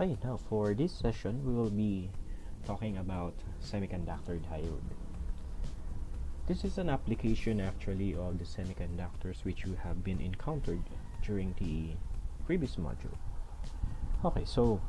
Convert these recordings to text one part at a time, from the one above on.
Okay, now for this session, we will be talking about semiconductor diode. This is an application actually of the semiconductors which you have been encountered during the previous module. Okay, so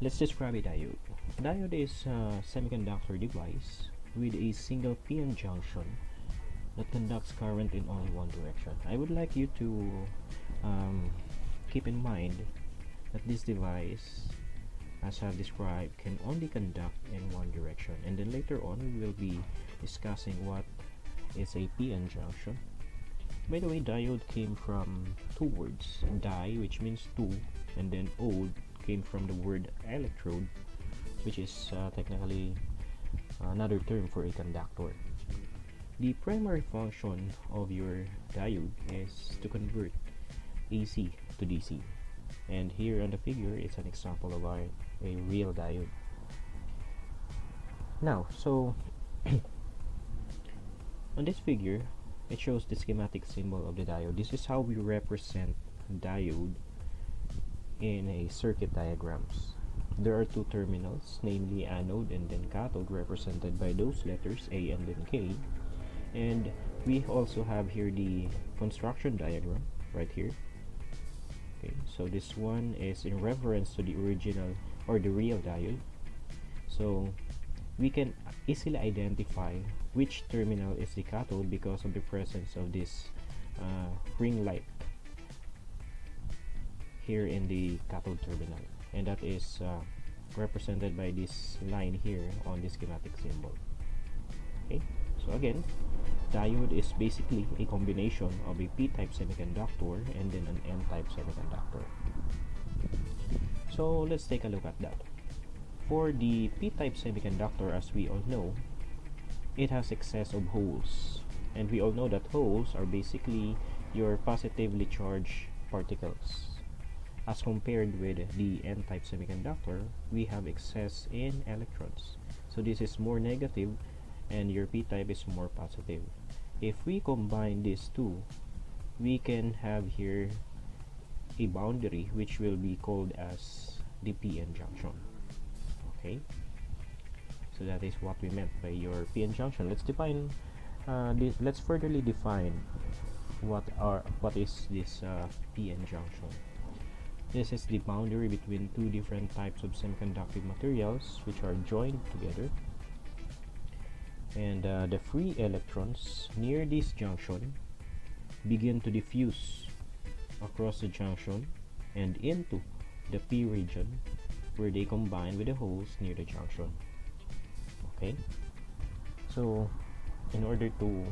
let's describe a diode. Diode is a semiconductor device with a single PN junction that conducts current in only one direction. I would like you to um, keep in mind that this device as I've described can only conduct in one direction. And then later on we will be discussing what is a PN junction. By the way diode came from two words di which means two and then ode came from the word electrode which is uh, technically another term for a conductor. The primary function of your diode is to convert AC to DC and here on the figure it's an example of our, a real diode. Now so on this figure it shows the schematic symbol of the diode. This is how we represent diode in a circuit diagrams there are two terminals namely anode and then cathode represented by those letters A and then K. And we also have here the construction diagram right here okay so this one is in reference to the original or the real diode so we can easily identify which terminal is the cathode because of the presence of this uh, ring light here in the cathode terminal. And that is uh, represented by this line here on the schematic symbol. Okay? So again diode is basically a combination of a p-type semiconductor and then an n-type semiconductor. So let's take a look at that. For the p-type semiconductor as we all know it has excess of holes. And we all know that holes are basically your positively charged particles. As compared with the n-type semiconductor we have excess in electrons. So this is more negative and your p-type is more positive. If we combine these two we can have here a boundary which will be called as the PN junction okay? So that is what we meant by your PN junction let's define uh, this, let's furtherly define what are what is this uh, PN junction this is the boundary between two different types of semiconductive materials which are joined together and uh, the free electrons near this junction begin to diffuse across the junction and into the p region where they combine with the holes near the junction. Okay? So in order to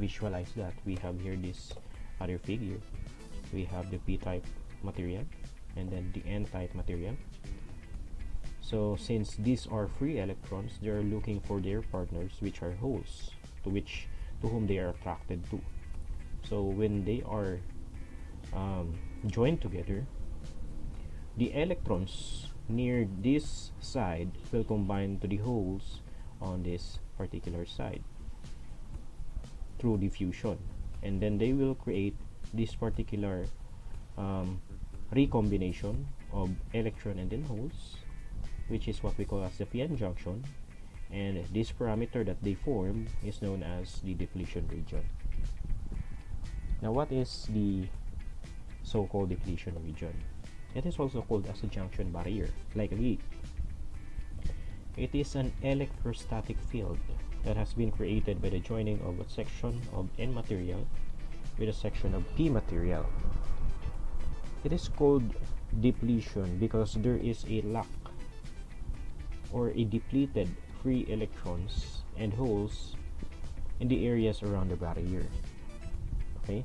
visualize that we have here this other figure. We have the p-type material and then the n-type material so since these are free electrons they are looking for their partners which are holes to which to whom they are attracted to. So when they are um, joined together the electrons near this side will combine to the holes on this particular side through diffusion. And then they will create this particular um, recombination of electron and then holes which is what we call as the PN junction. And this parameter that they form is known as the depletion region. Now what is the so-called depletion region? It is also called as a junction barrier like a gate. It is an electrostatic field that has been created by the joining of a section of N material with a section of P material. It is called depletion because there is a lack or a depleted free electrons and holes in the areas around the barrier okay?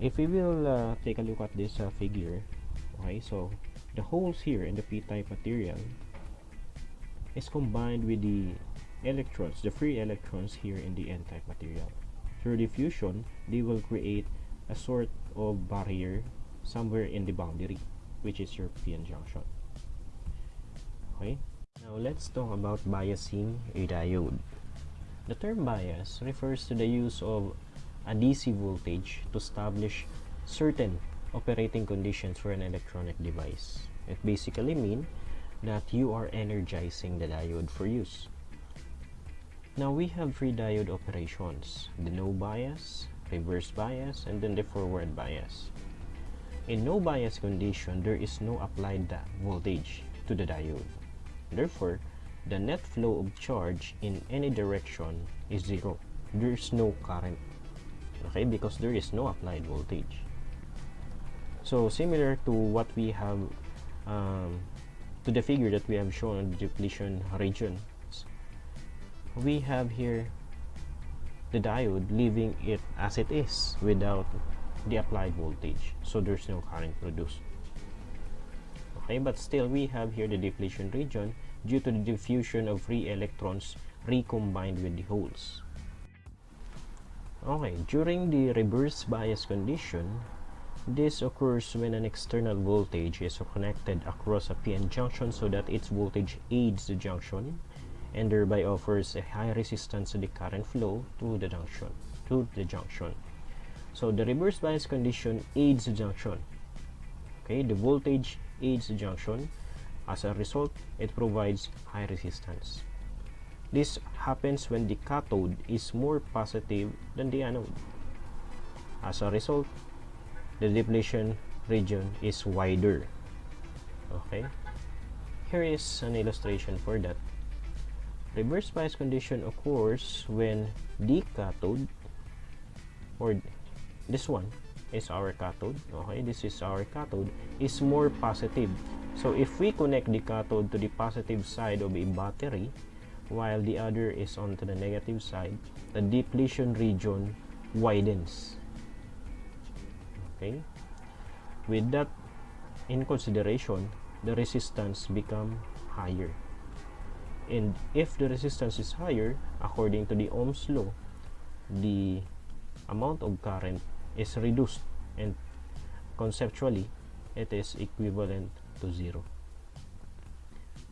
If we will uh, take a look at this uh, figure okay so the holes here in the p-type material is combined with the electrons the free electrons here in the n-type material. Through diffusion they will create a sort of barrier somewhere in the boundary which is your p-n junction. Okay now let's talk about biasing a diode. The term bias refers to the use of a DC voltage to establish certain operating conditions for an electronic device. It basically means that you are energizing the diode for use. Now we have three diode operations, the no bias, reverse bias, and then the forward bias. In no bias condition, there is no applied voltage to the diode. Therefore, the net flow of charge in any direction is zero. There is no current. Okay, because there is no applied voltage. So similar to what we have um, to the figure that we have shown the depletion region we have here the diode leaving it as it is without the applied voltage so there's no current produced okay but still we have here the depletion region due to the diffusion of free electrons recombined with the holes. Okay during the reverse bias condition this occurs when an external voltage is connected across a PN junction so that its voltage aids the junction and thereby offers a high resistance to the current flow to the junction to the junction. So the reverse bias condition aids the junction okay the voltage aids the junction. As a result it provides high resistance. This happens when the cathode is more positive than the anode. As a result the depletion region is wider. Okay here is an illustration for that. Reverse bias condition occurs when the cathode or this one is our cathode okay? This is our cathode is more positive. So if we connect the cathode to the positive side of a battery while the other is on to the negative side the depletion region widens okay? With that in consideration the resistance become higher. And if the resistance is higher according to the Ohm's law the amount of current is reduced and conceptually it is equivalent to zero.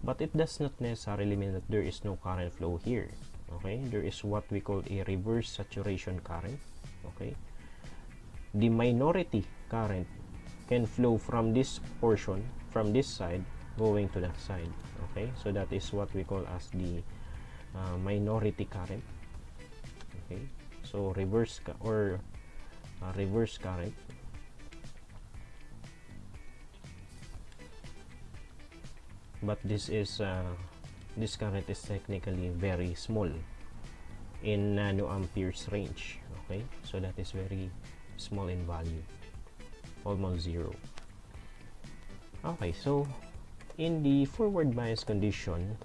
But it does not necessarily mean that there is no current flow here okay? There is what we call a reverse saturation current okay? The minority current can flow from this portion from this side going to that side okay? So that is what we call as the uh, minority current okay? So reverse or uh, reverse current but this is uh, this current is technically very small in nanoamperes range okay? So that is very small in value almost zero. Okay so in the forward bias condition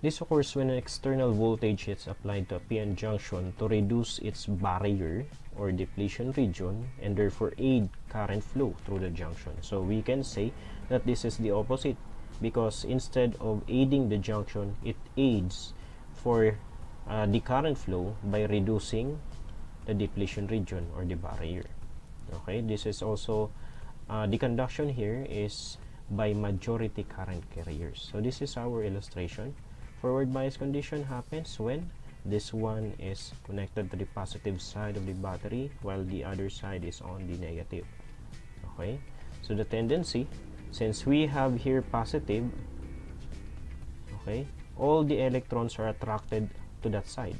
this occurs when an external voltage is applied to a PN junction to reduce its barrier or depletion region and therefore aid current flow through the junction. So we can say that this is the opposite because instead of aiding the junction, it aids for uh, the current flow by reducing the depletion region or the barrier. Okay? This is also uh, the conduction here is by majority current carriers. So this is our illustration forward bias condition happens when this one is connected to the positive side of the battery while the other side is on the negative. Okay? So the tendency since we have here positive okay all the electrons are attracted to that side.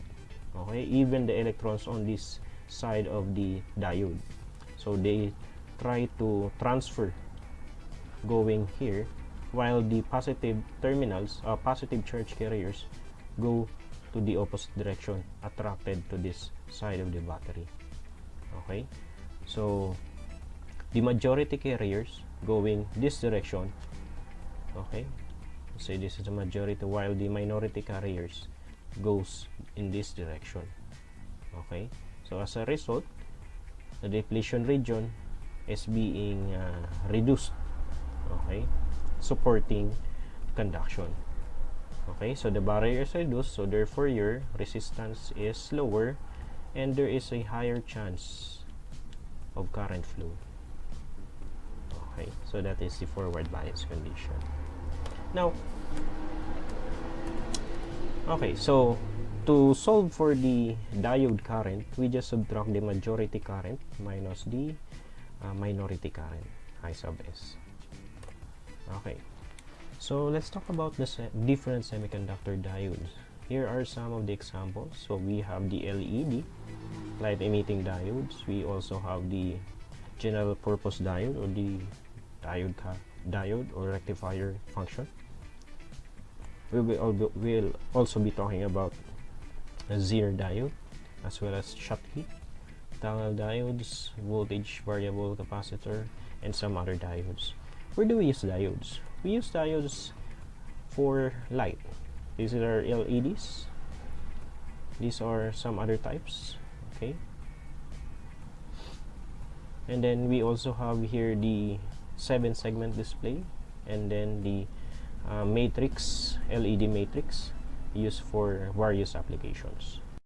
Okay? Even the electrons on this side of the diode. So they try to transfer going here while the positive terminals uh, positive charge carriers go to the opposite direction attracted to this side of the battery. Okay? So the majority carriers going this direction okay? Say this is the majority while the minority carriers goes in this direction okay? So as a result the depletion region is being uh, reduced okay supporting conduction. Okay so the barrier is reduced so therefore your resistance is lower and there is a higher chance of current flow. Okay so that is the forward bias condition. Now okay so to solve for the diode current we just subtract the majority current minus the uh, minority current I sub S okay. So let's talk about the se different semiconductor diodes. Here are some of the examples. So we have the LED light emitting diodes. We also have the general purpose diode or the diode diode or rectifier function. We will we'll also be talking about a Zener diode as well as Schottky tunnel diodes voltage variable capacitor and some other diodes where do we use diodes. We use diodes for light. These are LEDs these are some other types okay? And then we also have here the seven segment display and then the uh, matrix LED matrix used for various applications